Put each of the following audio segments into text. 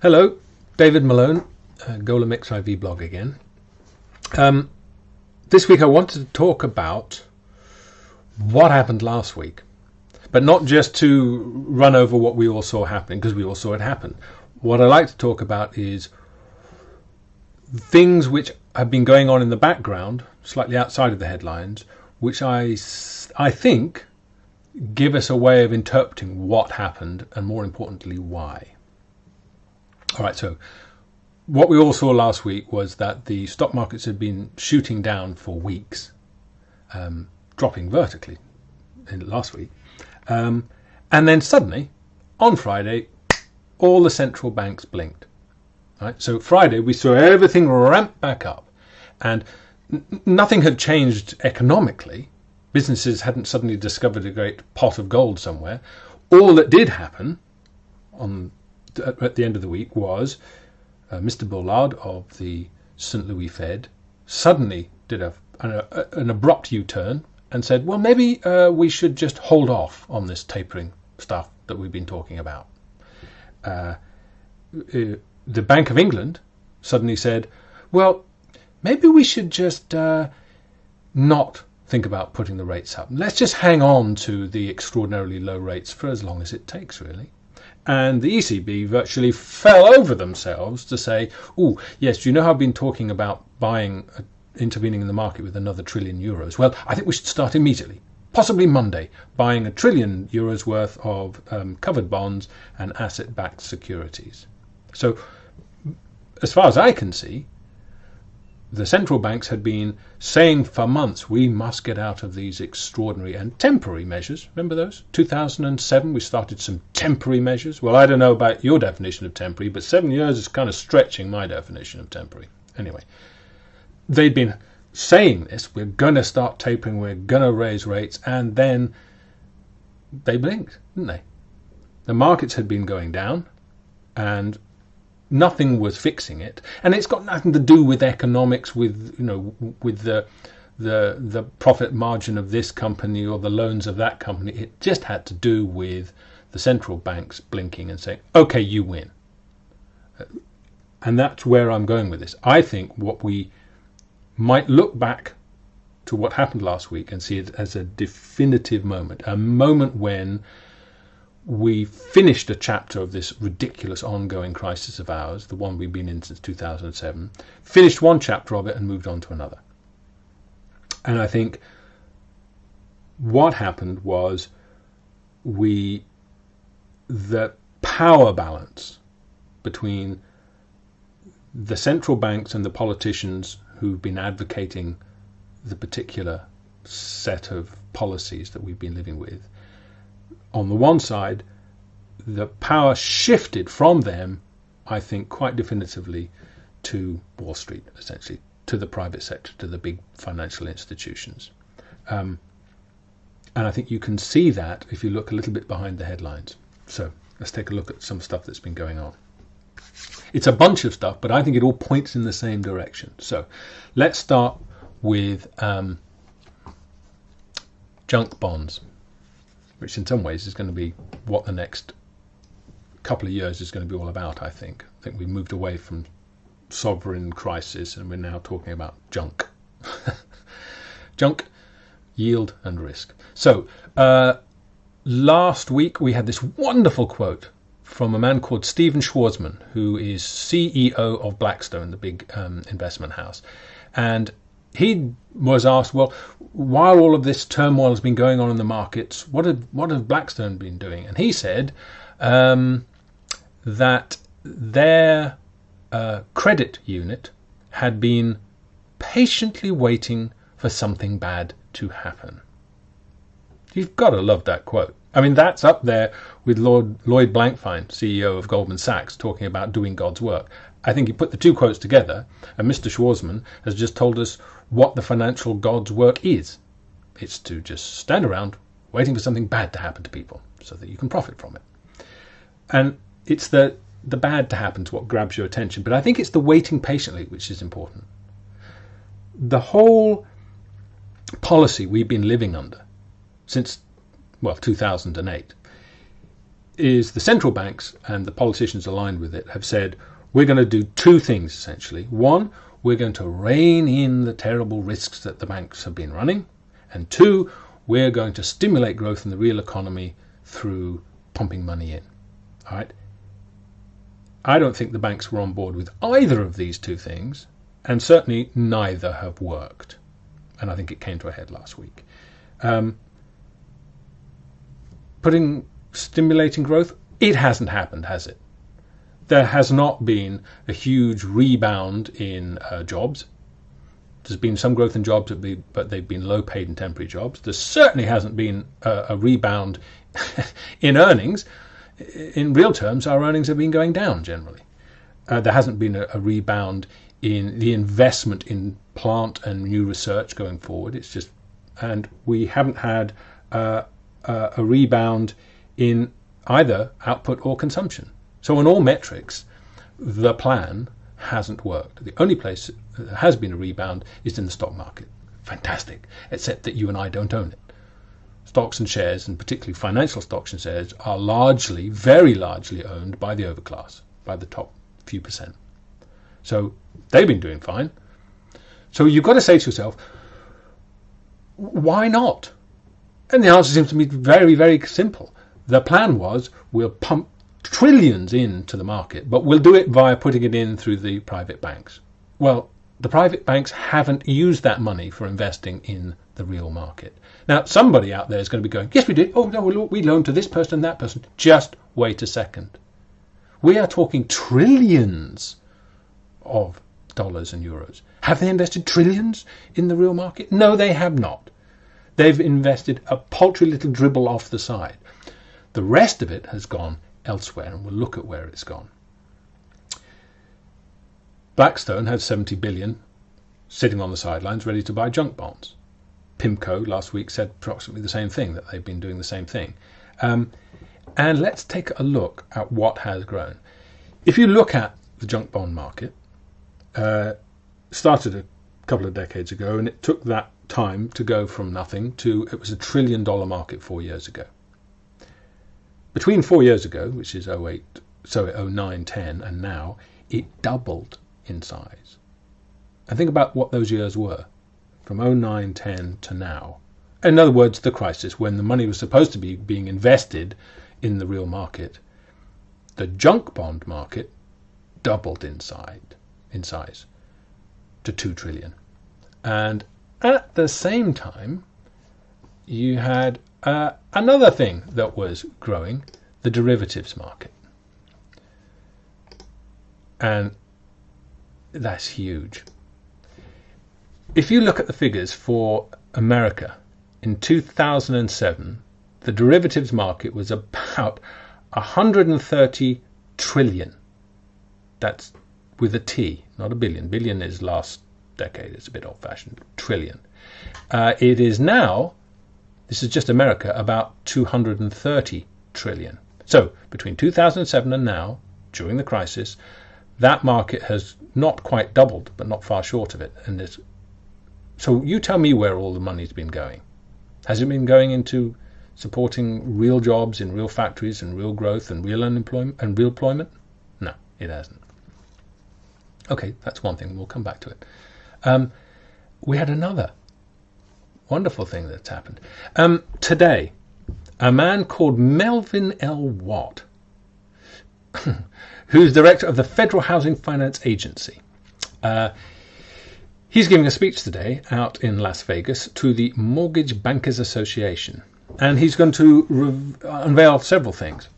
Hello, David Malone, uh, Golem XIV blog again. Um, this week I wanted to talk about what happened last week, but not just to run over what we all saw happening, because we all saw it happen. What I like to talk about is things which have been going on in the background, slightly outside of the headlines, which I, I think give us a way of interpreting what happened and more importantly why. All right, so what we all saw last week was that the stock markets had been shooting down for weeks, um, dropping vertically in last week. Um, and then suddenly, on Friday, all the central banks blinked. Right? So Friday, we saw everything ramp back up. And nothing had changed economically. Businesses hadn't suddenly discovered a great pot of gold somewhere. All that did happen on at the end of the week was uh, Mr. Bullard of the St. Louis Fed suddenly did a, an, a, an abrupt U-turn and said, well, maybe uh, we should just hold off on this tapering stuff that we've been talking about. Uh, uh the Bank of England suddenly said, well, maybe we should just uh, not think about putting the rates up. Let's just hang on to the extraordinarily low rates for as long as it takes, really and the ECB virtually fell over themselves to say, oh, yes, you know how I've been talking about buying, uh, intervening in the market with another trillion euros? Well, I think we should start immediately, possibly Monday, buying a trillion euros worth of um, covered bonds and asset backed securities. So, as far as I can see, the central banks had been saying for months we must get out of these extraordinary and temporary measures. Remember those? 2007, we started some temporary measures. Well, I don't know about your definition of temporary, but seven years is kind of stretching my definition of temporary. Anyway, they'd been saying this we're going to start tapering, we're going to raise rates, and then they blinked, didn't they? The markets had been going down, and nothing was fixing it, and it's got nothing to do with economics, with you know, with the the the profit margin of this company or the loans of that company. It just had to do with the central banks blinking and saying, "Okay, you win." Uh, and that's where I'm going with this. I think what we might look back to what happened last week and see it as a definitive moment, a moment when we finished a chapter of this ridiculous ongoing crisis of ours, the one we've been in since 2007, finished one chapter of it and moved on to another. And I think what happened was we, the power balance between the central banks and the politicians who've been advocating the particular set of policies that we've been living with on the one side, the power shifted from them, I think, quite definitively to Wall Street, essentially, to the private sector, to the big financial institutions. Um, and I think you can see that if you look a little bit behind the headlines. So let's take a look at some stuff that's been going on. It's a bunch of stuff, but I think it all points in the same direction. So let's start with um, junk bonds which in some ways is going to be what the next couple of years is going to be all about, I think. I think we've moved away from sovereign crisis and we're now talking about junk. junk, yield, and risk. So, uh, last week we had this wonderful quote from a man called Stephen Schwarzman, who is CEO of Blackstone, the big um, investment house. And he was asked, well, while all of this turmoil has been going on in the markets, what have what have Blackstone been doing? And he said um, that their uh, credit unit had been patiently waiting for something bad to happen. You've got to love that quote. I mean, that's up there with Lord Lloyd Blankfein, CEO of Goldman Sachs, talking about doing God's work. I think you put the two quotes together, and Mr. Schwarzman has just told us what the financial God's work is. It's to just stand around waiting for something bad to happen to people so that you can profit from it. And it's the the bad to happen to what grabs your attention, but I think it's the waiting patiently which is important. The whole policy we've been living under since well 2008 is the central banks and the politicians aligned with it have said we're going to do two things essentially. One, we're going to rein in the terrible risks that the banks have been running. And two, we're going to stimulate growth in the real economy through pumping money in. All right. I don't think the banks were on board with either of these two things, and certainly neither have worked. And I think it came to a head last week. Um, putting stimulating growth, it hasn't happened, has it? There has not been a huge rebound in uh, jobs. There's been some growth in jobs, but they've been low paid and temporary jobs. There certainly hasn't been a, a rebound in earnings. In real terms, our earnings have been going down generally. Uh, there hasn't been a, a, rebound in the investment in plant and new research going forward. It's just, and we haven't had uh, a rebound in either output or consumption. So, on all metrics, the plan hasn't worked. The only place that has been a rebound is in the stock market. Fantastic, except that you and I don't own it. Stocks and shares, and particularly financial stocks and shares, are largely, very largely owned by the overclass, by the top few percent. So they've been doing fine. So you've got to say to yourself, why not? And the answer seems to be very, very simple. The plan was we'll pump trillions into the market, but we'll do it via putting it in through the private banks. Well, the private banks haven't used that money for investing in the real market. Now, somebody out there is going to be going, yes, we did. Oh, no, we loaned to this person and that person. Just wait a second. We are talking trillions of dollars and euros. Have they invested trillions in the real market? No, they have not. They've invested a paltry little dribble off the side. The rest of it has gone elsewhere, and we'll look at where it's gone. Blackstone had 70 billion sitting on the sidelines ready to buy junk bonds. PIMCO last week said approximately the same thing, that they've been doing the same thing. Um, and let's take a look at what has grown. If you look at the junk bond market, uh, started a couple of decades ago, and it took that time to go from nothing to it was a trillion dollar market four years ago. Between four years ago, which is 08, so 09, 10, and now, it doubled in size. And think about what those years were from 09, 10 to now. In other words, the crisis when the money was supposed to be being invested in the real market. The junk bond market doubled in size, in size to 2 trillion. And at the same time, you had uh, another thing that was growing the derivatives market. And that's huge. If you look at the figures for America in 2007, the derivatives market was about 130 trillion. That's with a T, not a billion. Billion is last decade. It's a bit old fashioned. Trillion. Uh, it is now, this is just America, about 230 trillion. So between 2007 and now, during the crisis, that market has not quite doubled, but not far short of it. And it's, so you tell me where all the money's been going. Has it been going into supporting real jobs in real factories and real growth and real unemployment and real employment? No, it hasn't. Okay, that's one thing. We'll come back to it. Um, we had another wonderful thing that's happened. Um, today, a man called Melvin L. Watt, who's director of the Federal Housing Finance Agency, uh, he's giving a speech today out in Las Vegas to the Mortgage Bankers Association. And he's going to re- unveil several things.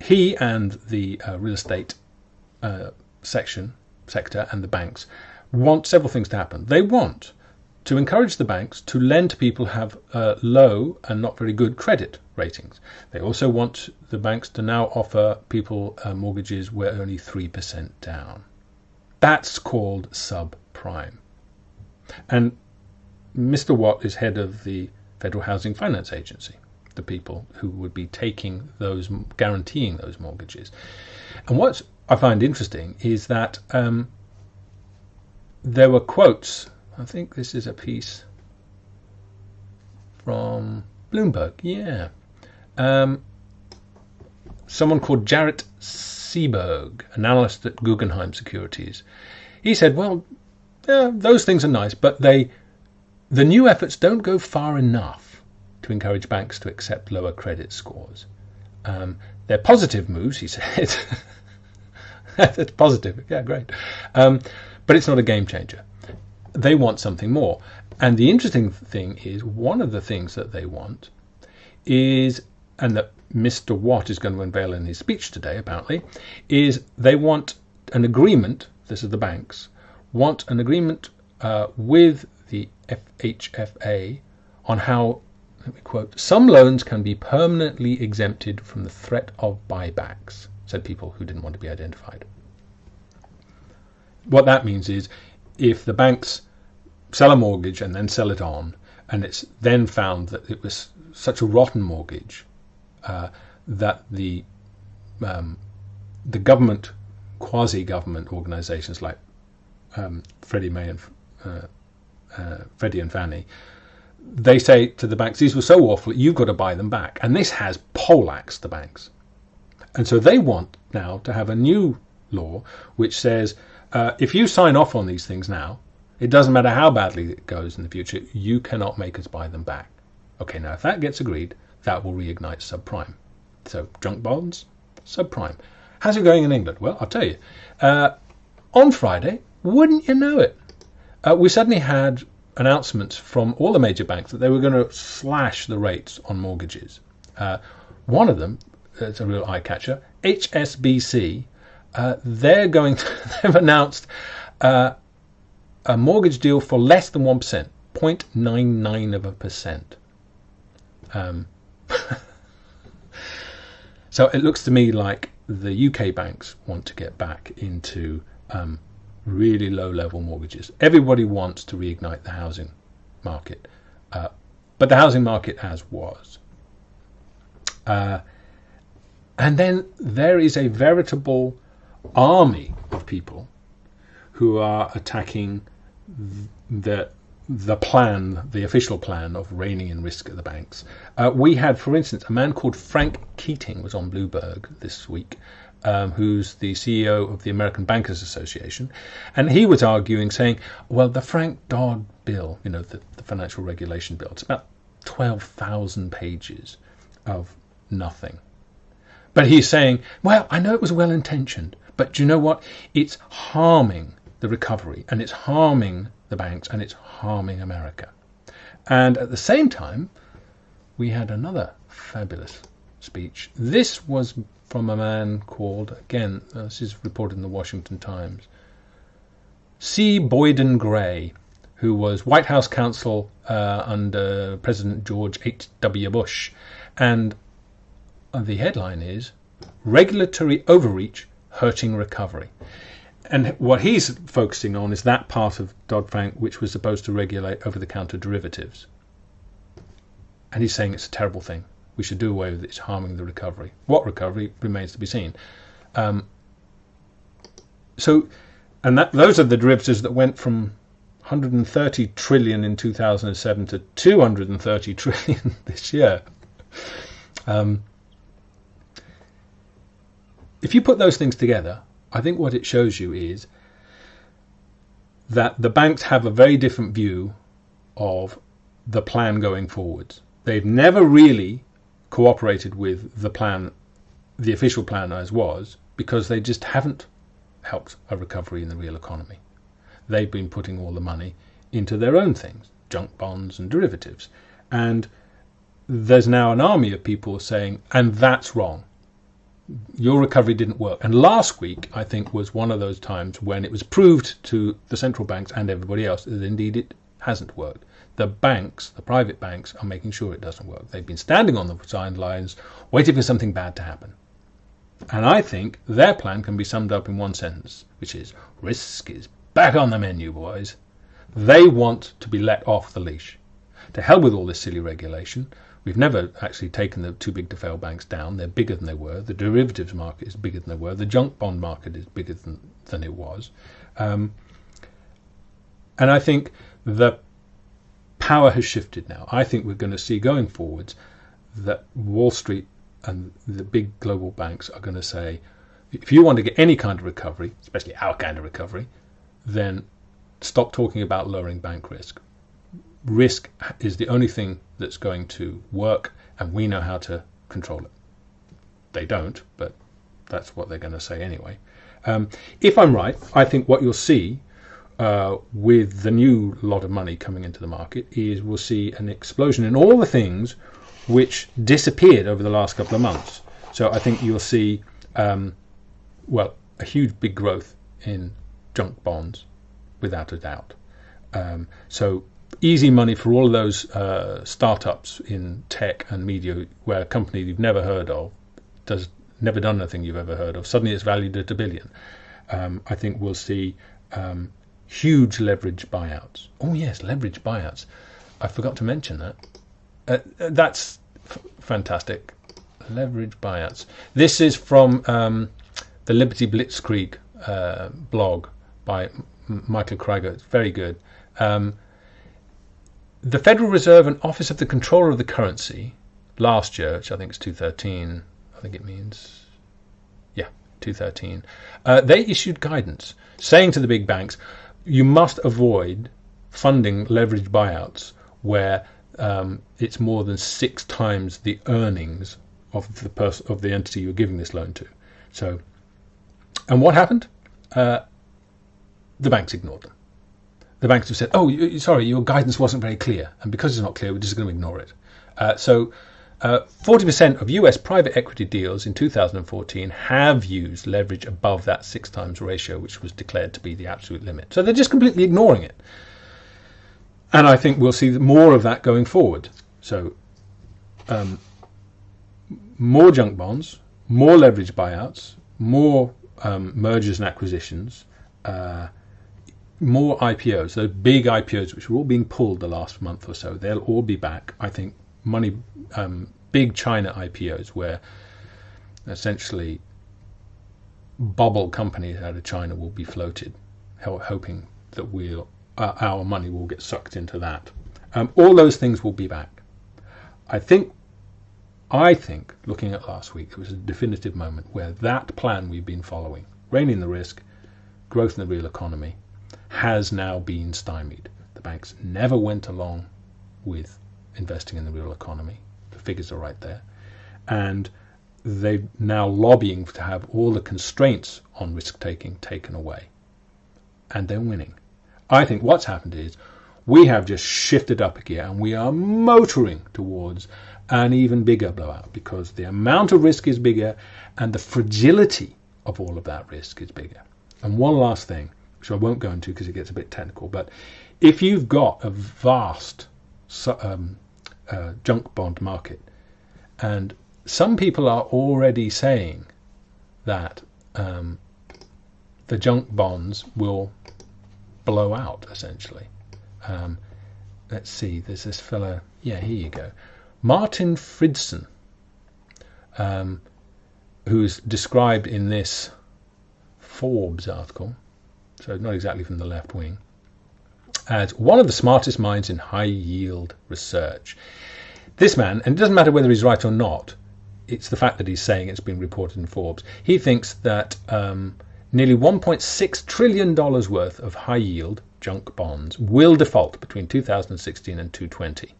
He and the uh, real estate uh, section, sector, and the banks want several things to happen. They want to encourage the banks to lend to people who have uh, low and not very good credit ratings. They also want the banks to now offer people uh, mortgages where only 3% down. That's called subprime. And Mr. Watt is head of the Federal Housing Finance Agency, the people who would be taking those, guaranteeing those mortgages. And what I find interesting is that um, there were quotes. I think this is a piece from Bloomberg. Yeah. Um, someone called Jaret Seiberg, an analyst at Guggenheim Securities. He said, well, yeah, those things are nice, but they the new efforts don't go far enough to encourage banks to accept lower credit scores. Um, they're positive moves, he said. That's positive. Yeah, great. Um, but it's not a game changer. They want something more. And the interesting thing is, one of the things that they want is, and that Mr. Watt is going to unveil in his speech today, apparently, is they want an agreement. This is the banks want an agreement uh, with the FHFA on how, let me quote, some loans can be permanently exempted from the threat of buybacks, said people who didn't want to be identified. What that means is if the banks sell a mortgage and then sell it on, and it's then found that it was such a rotten mortgage uh, that the um, the government, quasi-government organisations like um, Freddie Mae and uh, uh, Freddie and Fannie, they say to the banks, these were so awful, you've got to buy them back. And this has poleaxed the banks. And so they want now to have a new law which says uh, if you sign off on these things now, it doesn't matter how badly it goes in the future, you cannot make us buy them back. Okay, now if that gets agreed, that will reignite subprime. So junk bonds, subprime. How's it going in England? Well, I'll tell you. Uh, on Friday, wouldn't you know it, uh, we suddenly had announcements from all the major banks that they were going to slash the rates on mortgages. Uh, one of them, it's a real eye catcher, HSBC, uh, they're going to, they've announced uh, a mortgage deal for less than 1%, 0.99 of a percent. Um, so it looks to me like the UK banks want to get back into um, really low level mortgages. Everybody wants to reignite the housing market, uh, but the housing market as was. Uh, and then there is a veritable army of people who are attacking the the plan, the official plan of reining in risk at the banks. Uh, we had, for instance, a man called Frank Keating was on Bloomberg this week, um, who's the CEO of the American Bankers Association, and he was arguing, saying, "Well, the Frank Dodd bill, you know, the, the financial regulation bill, it's about twelve thousand pages of nothing." But he's saying, "Well, I know it was well intentioned, but do you know what? It's harming the recovery, and it's harming the banks, and it's harming America." And at the same time, we had another fabulous speech. This was from a man called, again, uh, this is reported in the Washington Times, C. Boyden Gray, who was White House counsel uh, under President George H.W. Bush. And the headline is Regulatory Overreach Hurting Recovery. And what he's focusing on is that part of Dodd Frank which was supposed to regulate over the counter derivatives. And he's saying it's a terrible thing we should do away with it. It's harming the recovery. What recovery remains to be seen. Um, so, and that those are the derivatives that went from 130 trillion in 2007 to 230 trillion this year. Um, if you put those things together, I think what it shows you is that the banks have a very different view of the plan going forwards. They've never really cooperated with the plan, the official plan as was, because they just haven't helped a recovery in the real economy. They've been putting all the money into their own things, junk bonds and derivatives. And there's now an army of people saying, and that's wrong. Your recovery didn't work. And last week, I think, was one of those times when it was proved to the central banks and everybody else that indeed it hasn't worked the banks, the private banks, are making sure it doesn't work. They've been standing on the sidelines, waiting for something bad to happen. And I think their plan can be summed up in one sentence, which is risk is back on the menu, boys. They want to be let off the leash. To hell with all this silly regulation. We've never actually taken the too big to fail banks down. They're bigger than they were. The derivatives market is bigger than they were. The junk bond market is bigger than, than it was. Um, and I think the power has shifted now. I think we're going to see going forwards that Wall Street and the big global banks are going to say, if you want to get any kind of recovery, especially our kind of recovery, then stop talking about lowering bank risk. Risk is the only thing that's going to work, and we know how to control it. They don't, but that's what they're going to say anyway. Um, if I'm right, I think what you'll see uh, with the new lot of money coming into the market is we'll see an explosion in all the things which disappeared over the last couple of months. So I think you'll see, um, well, a huge big growth in junk bonds, without a doubt. Um, so easy money for all of those uh, startups in tech and media, where a company you've never heard of does never done anything you've ever heard of. Suddenly it's valued at a billion. Um, I think we'll see um, huge leverage buyouts. Oh yes, leverage buyouts. I forgot to mention that. Uh, that's fantastic. Leverage buyouts. This is from um, the Liberty Blitzkrieg uh, blog by M Michael Krieger. It's very good. Um, the Federal Reserve and Office of the Comptroller of the Currency last year, which I think is 2013, I think it means, yeah, 2013, uh, they issued guidance saying to the big banks, you must avoid funding leveraged buyouts where um, it's more than six times the earnings of the of the entity you're giving this loan to. So, and what happened? Uh, the banks ignored them. The banks have said, "Oh, you, sorry, your guidance wasn't very clear, and because it's not clear, we're just going to ignore it." Uh, so, uh, 40% of US private equity deals in 2014 have used leverage above that six times ratio, which was declared to be the absolute limit. So they're just completely ignoring it. And I think we'll see more of that going forward. So, um, more junk bonds, more leverage buyouts, more um, mergers and acquisitions, uh, more IPOs, those big IPOs which were all being pulled the last month or so, they'll all be back. I think money, um, big China IPOs where essentially bubble companies out of China will be floated, hoping that we'll uh, our money will get sucked into that. Um, all those things will be back. I think, I think, looking at last week, it was a definitive moment where that plan we've been following, reining the risk, growth in the real economy, has now been stymied. The banks never went along with investing in the real economy. The figures are right there. And they're now lobbying to have all the constraints on risk taking taken away. And they're winning. I think what's happened is we have just shifted up a gear and we are motoring towards an even bigger blowout because the amount of risk is bigger and the fragility of all of that risk is bigger. And one last thing, which I won't go into because it gets a bit technical, but if you've got a vast um, uh, junk bond market, and some people are already saying that um, the junk bonds will blow out essentially. Um, let's see, there's this fellow. Yeah, here you go, Martin Fridson, um, who's described in this Forbes article, so not exactly from the left wing, as one of the smartest minds in high yield research. This man, and it doesn't matter whether he's right or not, it's the fact that he's saying it's been reported in Forbes. He thinks that um, nearly $1.6 trillion worth of high yield junk bonds will default between 2016 and 2020.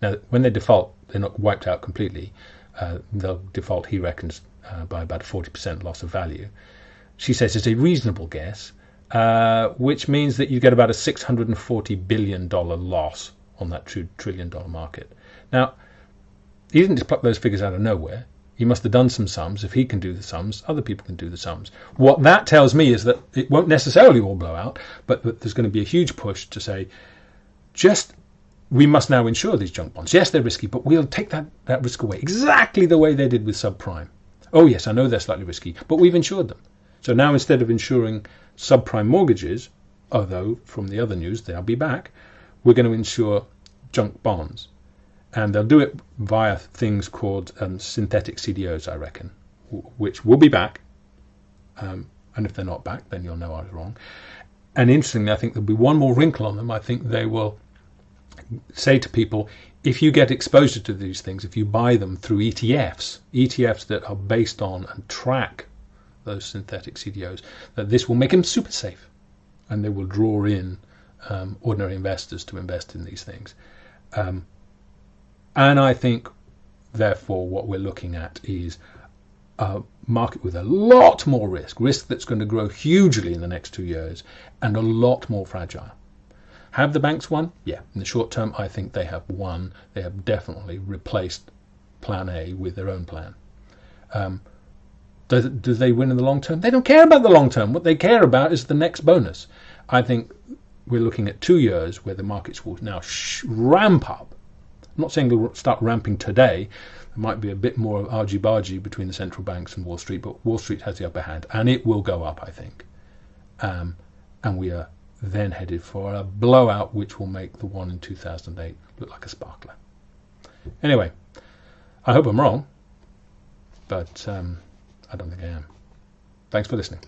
Now, when they default, they're not wiped out completely. Uh, they'll default, he reckons, uh, by about 40% loss of value. She says it's a reasonable guess, uh, which means that you get about a $640 billion loss on that two trillion dollar market. Now, he didn't just pluck those figures out of nowhere. He must have done some sums. If he can do the sums, other people can do the sums. What that tells me is that it won't necessarily all blow out, but that there's going to be a huge push to say, just we must now insure these junk bonds. Yes, they're risky, but we'll take that, that risk away exactly the way they did with subprime. Oh, yes, I know they're slightly risky, but we've insured them. So now instead of insuring subprime mortgages, although from the other news they'll be back, we're going to insure junk bonds and they'll do it via things called um, synthetic CDOs, I reckon, which will be back. Um, and if they're not back, then you'll know I was wrong. And interestingly, I think there'll be one more wrinkle on them. I think they will say to people if you get exposure to these things, if you buy them through ETFs, ETFs that are based on and track those synthetic CDOs, that this will make them super safe and they will draw in um, ordinary investors to invest in these things. Um, and I think, therefore, what we're looking at is a market with a lot more risk, risk that's going to grow hugely in the next two years, and a lot more fragile. Have the banks won? Yeah. In the short term, I think they have won. They have definitely replaced Plan A with their own plan. Um, do, do, they win in the long term? They don't care about the long term. What they care about is the next bonus. I think we're looking at two years where the markets will now ramp up. I'm not saying they'll start ramping today. There might be a bit more of argy-bargy between the central banks and Wall Street, but Wall Street has the upper hand, and it will go up, I think. Um, and we are then headed for a blowout which will make the one in 2008 look like a sparkler. Anyway, I hope I'm wrong, but um, I don't think I am. Thanks for listening.